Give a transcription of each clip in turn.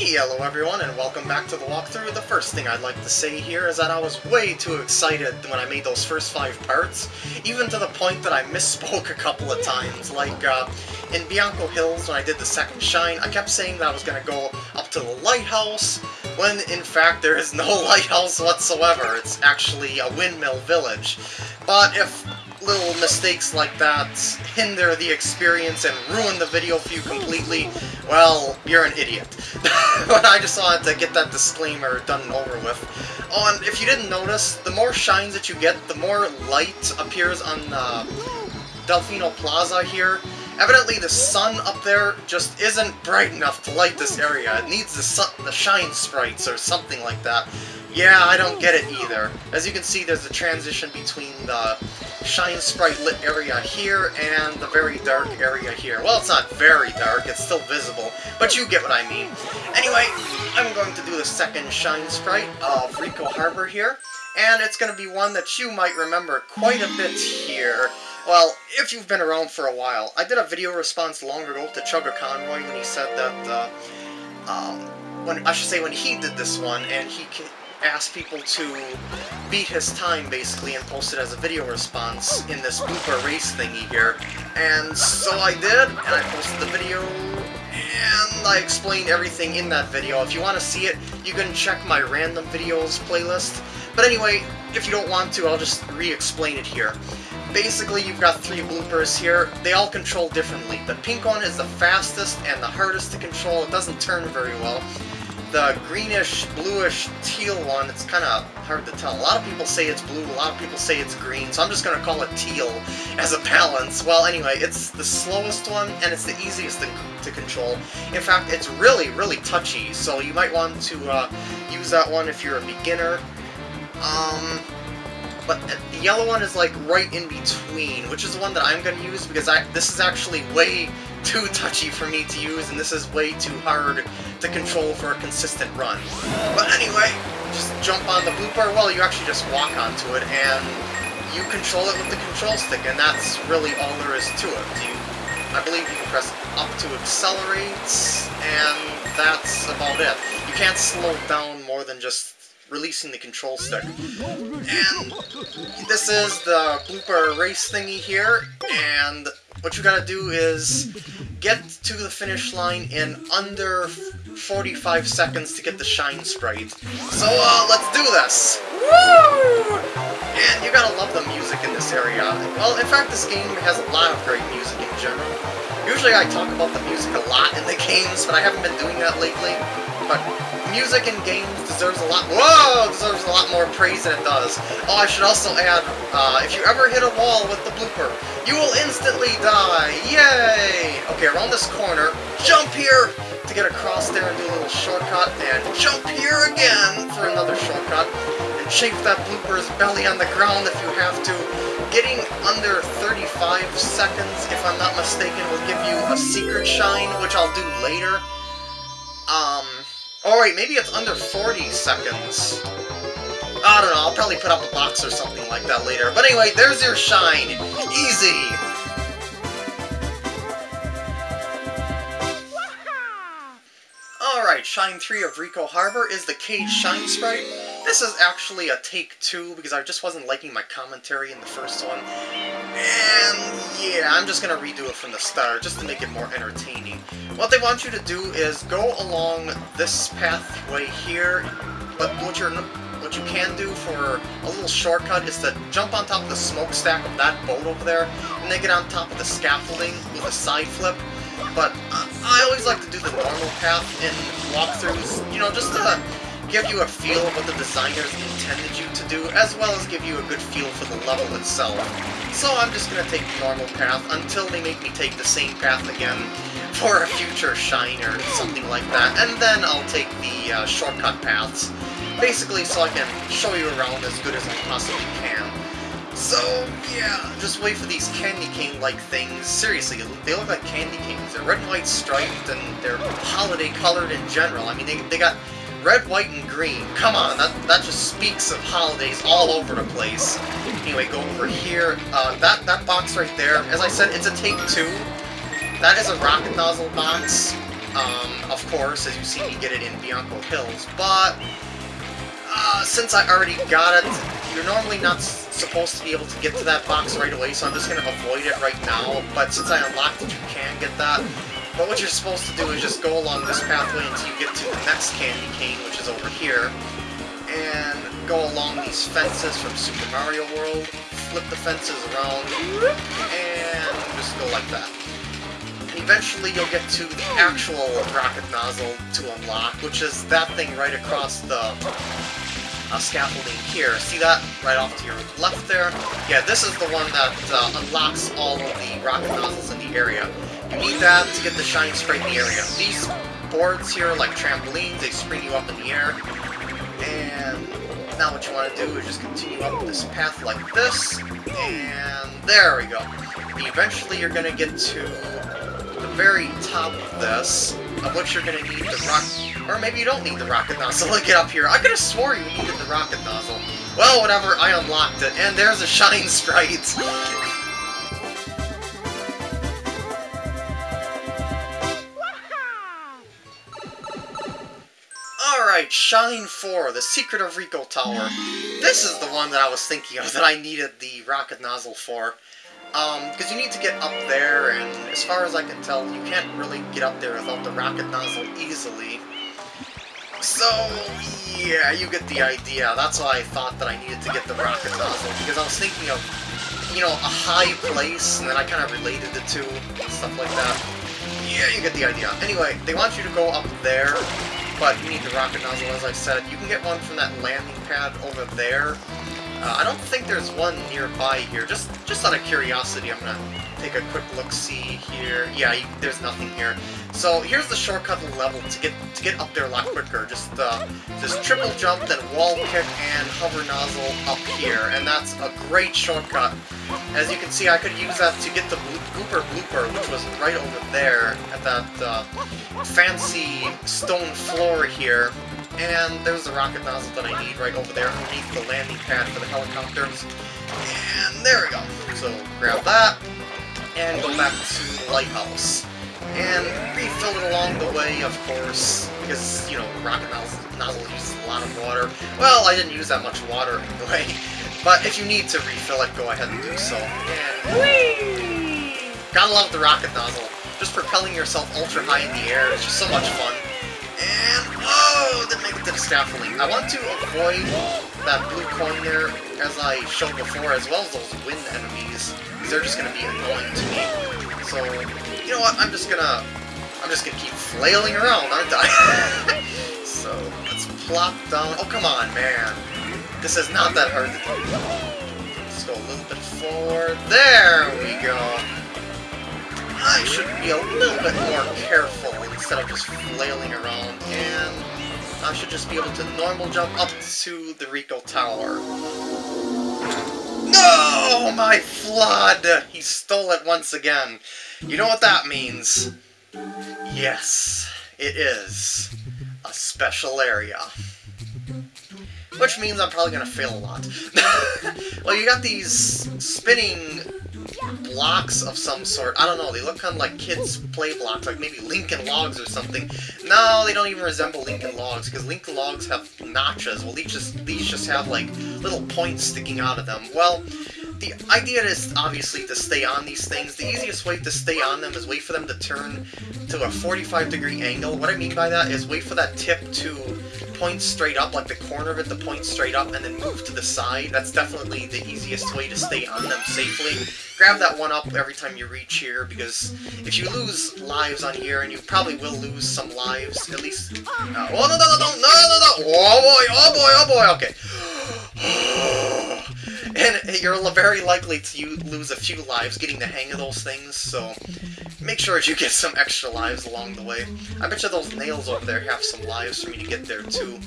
Hello everyone and welcome back to the walkthrough. The first thing I'd like to say here is that I was way too excited when I made those first five parts, even to the point that I misspoke a couple of times. Like, uh, in Bianco Hills, when I did the second shine, I kept saying that I was going to go up to the lighthouse, when in fact there is no lighthouse whatsoever. It's actually a windmill village. But if little mistakes like that hinder the experience and ruin the video for you completely, well, you're an idiot. but I just wanted to get that disclaimer done and over with. Oh, and if you didn't notice, the more shines that you get, the more light appears on uh, Delfino Plaza here. Evidently the sun up there just isn't bright enough to light this area. It needs the, sun, the shine sprites or something like that. Yeah, I don't get it either. As you can see, there's a transition between the shine sprite lit area here and the very dark area here. Well, it's not very dark, it's still visible, but you get what I mean. Anyway, I'm going to do the second shine sprite of Ricco Harbor here, and it's going to be one that you might remember quite a bit here. Well, if you've been around for a while, I did a video response long ago to ChuggaaConroy when he said that, uh, um, when, I should say when he did this one, and he asked people to beat his time, basically, and post it as a video response in this blooper race thingy here. And so I did, and I posted the video, and I explained everything in that video. If you want to see it, you can check my random videos playlist. But anyway, if you don't want to, I'll just re-explain it here. Basically, you've got three bloopers here. They all control differently. The pink one is the fastest and the hardest to control. It doesn't turn very well the greenish, bluish, teal one, it's kind of hard to tell. A lot of people say it's blue, a lot of people say it's green, so I'm just going to call it teal as a balance. Well, anyway, it's the slowest one, and it's the easiest to, to control. In fact, it's really, really touchy, so you might want to uh, use that one if you're a beginner. Um, but the yellow one is like right in between, which is the one that I'm going to use because I this is actually way too touchy for me to use, and this is way too hard to control for a consistent run. But anyway, just jump on the blooper. Well, you actually just walk onto it, and you control it with the control stick, and that's really all there is to it. You, I believe you can press up to accelerate, and that's about it. You can't slow down more than just releasing the control stick. And this is the blooper race thingy here, and what you gotta do is get to the finish line in under 45 seconds to get the Shine Sprite. So, uh, let's do this! Woo! And you gotta love the music in this area. Well, in fact, this game has a lot of great music in general. Usually I talk about the music a lot in the games, but I haven't been doing that lately. But music in games deserves a lot- whoa! Deserves a lot more praise than it does. Oh, I should also add, uh, if you ever hit a wall with the blooper, you will instantly die! Yay! Okay, around this corner, jump here to get across there and do a little shortcut, and jump here again for another shortcut, and chafe that blooper's belly on the ground if you have to. Getting under 35 seconds, if I'm not mistaken, will give you a secret shine, which I'll do later. Um, Oh wait, maybe it's under 40 seconds. I don't know, I'll probably put up a box or something like that later. But anyway, there's your shine. Easy! Alright, Shine 3 of Ricco Harbor is the Cage Shine Sprite. This is actually a take two because I just wasn't liking my commentary in the first one. And yeah, I'm just gonna redo it from the start just to make it more entertaining. What they want you to do is go along this pathway here, but what you're what you can do for a little shortcut is to jump on top of the smokestack of that boat over there, and then get on top of the scaffolding with a side flip. But I always like to do the normal path in walkthroughs, you know, just to give you a feel of what the designers intended you to do, as well as give you a good feel for the level itself. So I'm just to take the normal path until they make me take the same path again for a future shine or something like that, and then I'll take the uh, shortcut paths, basically so I can show you around as good as I possibly can. So, yeah, just wait for these candy cane-like things. Seriously, they look like candy canes. They're red and white striped, and they're holiday-colored in general. I mean, they, they got Red, white, and green. Come on, that, that just speaks of holidays all over the place. Anyway, go over here. Uh, that, that box right there, as I said, it's a take two. That is a rocket nozzle box. um, of course, as you see me get it in Bianco Hills, but uh, since I already got it, you're normally not supposed to be able to get to that box right away, so I'm just going to avoid it right now, but since I unlocked it, you can get that. But what you're supposed to do is just go along this pathway until you get to the next candy cane, which is over here, and go along these fences from Super Mario World, flip the fences around, and just go like that. And eventually you'll get to the actual rocket nozzle to unlock, which is that thing right across the uh, scaffolding here. See that? Right off to your left there? Yeah, this is the one that uh, unlocks all of the rocket nozzles in the area. You need that to get the shine sprite in the area. These boards here, like trampolines, they spring you up in the air. And now what you want to do is just continue up this path like this. And there we go. And eventually you're going to get to the very top of this, of which you're going to need the rock... Or maybe you don't need the rocket nozzle to get up here. I could have swore you needed the rocket nozzle. Well, whatever, I unlocked it, and there's a Shine Sprite! Alright, Shine 4, The Secret of Ricco Tower. This is the one that I was thinking of that I needed the rocket nozzle for. Um, because you need to get up there, and as far as I can tell, you can't really get up there without the rocket nozzle easily. So, yeah, you get the idea. That's why I thought that I needed to get the rocket nozzle, because I was thinking of, you know, a high place, and then I kind of related the two, stuff like that. Yeah, you get the idea. Anyway, they want you to go up there, but you need the rocket nozzle, as I said. You can get one from that landing pad over there, uh, I don't think there's one nearby here. Just just out of curiosity, I'm gonna take a quick look-see here. Yeah, you, there's nothing here. So here's the shortcut level to get to get up there a lot quicker. Just uh, just triple jump, then wall kick, and hover nozzle up here, and that's a great shortcut. As you can see, I could use that to get the Gooper Blooper, which was right over there at that uh, fancy stone floor here. And there's the rocket nozzle that I need right over there underneath the landing pad for the helicopters. And there we go. So grab that, and go back to the lighthouse. And refill it along the way, of course, because, you know, rocket nozzle, nozzle uses a lot of water. Well, I didn't use that much water anyway. But if you need to refill it, go ahead and do so. And whee! Gotta love the rocket nozzle. Just propelling yourself ultra high in the air is just so much fun. And, oh, didn't make it to the scaffolding. I want to avoid that blue coin there, as I showed before, as well as those wind enemies, because they're just going to be annoying to me. So, you know what, I'm just gonna, I'm just gonna keep flailing around, aren't I? so, let's plop down. Oh, come on, man. This is not that hard to do. Let's go a little bit forward. There we go. I should be a little bit more careful instead of just flailing around, and I should just be able to normal jump up to the Ricco Tower. No! My FLUDD! He stole it once again. You know what that means? Yes, it is a special area. Which means I'm probably going to fail a lot. well, you got these spinning blocks of some sort. I don't know, they look kind of like kids' play blocks, like maybe Lincoln Logs or something. No, they don't even resemble Lincoln Logs, because Lincoln Logs have notches. Well, these just, these just have, like, little points sticking out of them. Well, the idea is obviously to stay on these things. The easiest way to stay on them is wait for them to turn to a 45 degree angle. What I mean by that is wait for that tip to point straight up, like the corner of it to point straight up, and then move to the side. That's definitely the easiest way to stay on them safely. Grab that one up every time you reach here, because if you lose lives on here, and you probably will lose some lives, at least... Uh, oh, no, no, no, no, no, no, no! Oh, boy, oh, boy, oh, boy, okay. and you're very likely to lose a few lives getting the hang of those things, so make sure you get some extra lives along the way. I bet you those nails over there have some lives for me to get there, too.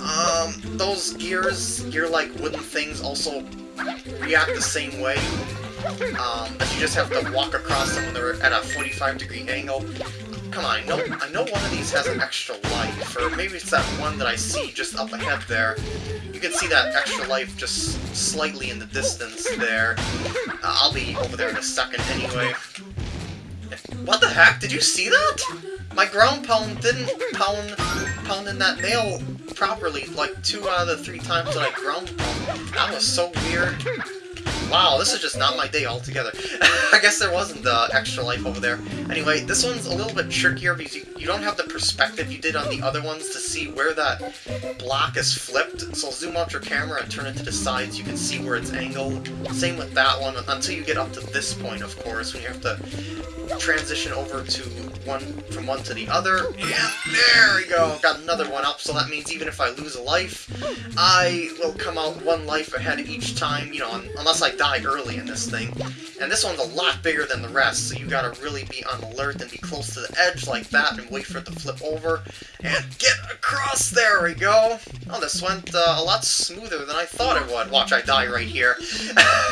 Um, those gears, gear-like wooden things also react the same way. Um, but you just have to walk across them when they're at a 45 degree angle. Come on, I know, I know one of these has an extra life, or maybe it's that one that I see just up ahead there. You can see that extra life just slightly in the distance there. Uh, I'll be over there in a second anyway. What the heck? Did you see that? my ground pound didn't pound pound in that nail properly, like two out of the three times that I pound. That was so weird. Wow, this is just not my day altogether. I guess there wasn't the extra life over there. Anyway, this one's a little bit trickier because you, you don't have the perspective you did on the other ones to see where that block is flipped. So zoom out your camera and turn it to the sides, you can see where it's angled. Same with that one, until you get up to this point, of course, when you have to transition over to one from one to the other. And there we go! Got another one up, so that means even if I lose a life, I will come out one life ahead each time, you know, unless I die early in this thing. And this one's a lot bigger than the rest, so you gotta really be on alert and be close to the edge like that and wait for it to flip over. And get across! There we go! Oh, this went uh, a lot smoother than I thought it would. Watch, I die right here.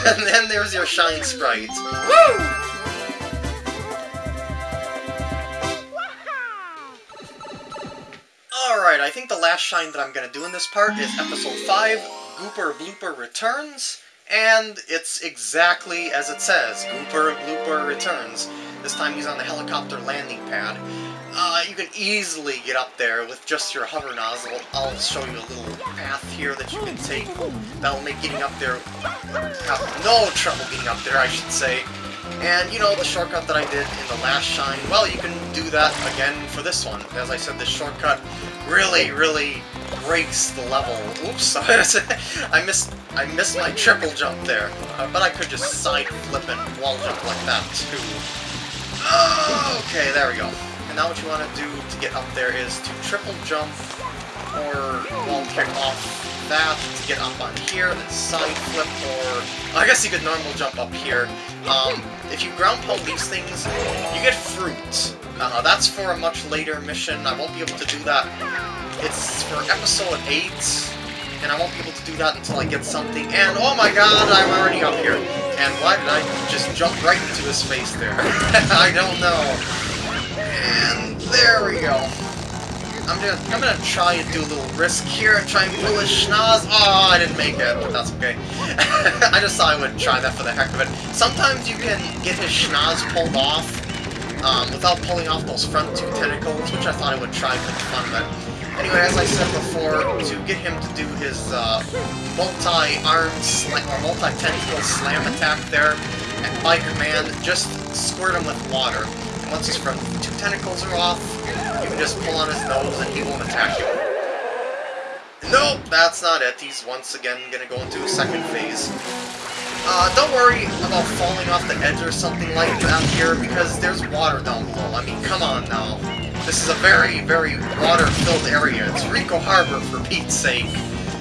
and then there's your Shine Sprite. Woo! Think the last shine that I'm going to do in this part is Episode 5, Gooper Blooper Returns, and it's exactly as it says, Gooper Blooper Returns. This time he's on the helicopter landing pad. Uh, you can easily get up there with just your hover nozzle. I'll show you a little path here that you can take. That'll make getting up there have no trouble getting up there, I should say. And, you know, the shortcut that I did in the last shine, well, you can do that again for this one. As I said, this shortcut really, really breaks the level. Oops, I missed I missed my triple jump there. Uh, but I could just side flip and wall jump like that, too. okay, there we go. And now what you want to do to get up there is to triple jump or wall kick off that to get up on here, then side flip, or I guess you could normal jump up here. Um, if you ground pound these things, you get fruit. Uh, that's for a much later mission. I won't be able to do that. It's for episode 8, and I won't be able to do that until I get something. And oh my god, I'm already up here. And why did I just jump right into his face there? I don't know. And there we go. I'm gonna, I'm gonna try and do a little risk here try and pull his schnoz. Oh, I didn't make it, but that's okay. I just thought I would try that for the heck of it. Sometimes you can get his schnoz pulled off um, without pulling off those front two tentacles, which I thought I would try for fun it. Anyway, as I said before, to get him to do his uh, multi-arm or multi-tentacle slam attack there, and by command, just squirt him with water. Once his front two tentacles are off, you can just pull on his nose and he won't attack you. Nope, that's not it. He's once again gonna go into a second phase. Uh, don't worry about falling off the edge or something like that here, because there's water down below. I mean, come on now. This is a very, very water-filled area. It's Ricco Harbor, for Pete's sake.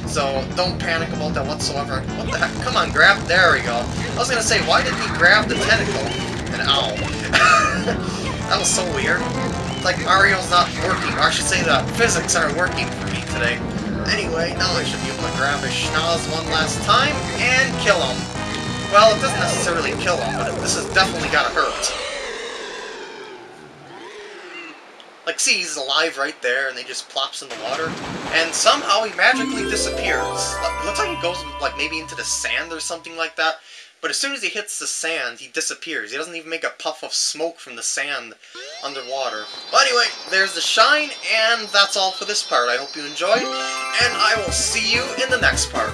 So, don't panic about that whatsoever. What the heck? Come on, grab... There we go. I was gonna say, why did he grab the tentacle? And ow. that was so weird like Mario's not working, or I should say the physics aren't working for me today. Anyway, now I should be able to grab his schnoz one last time and kill him. Well, it doesn't necessarily kill him, but this has definitely gotta hurt. Like, see, he's alive right there, and he just plops in the water, and somehow he magically disappears. Looks like he goes, like, maybe into the sand or something like that. But as soon as he hits the sand, he disappears. He doesn't even make a puff of smoke from the sand underwater. But anyway, there's the shine, and that's all for this part. I hope you enjoyed, and I will see you in the next part.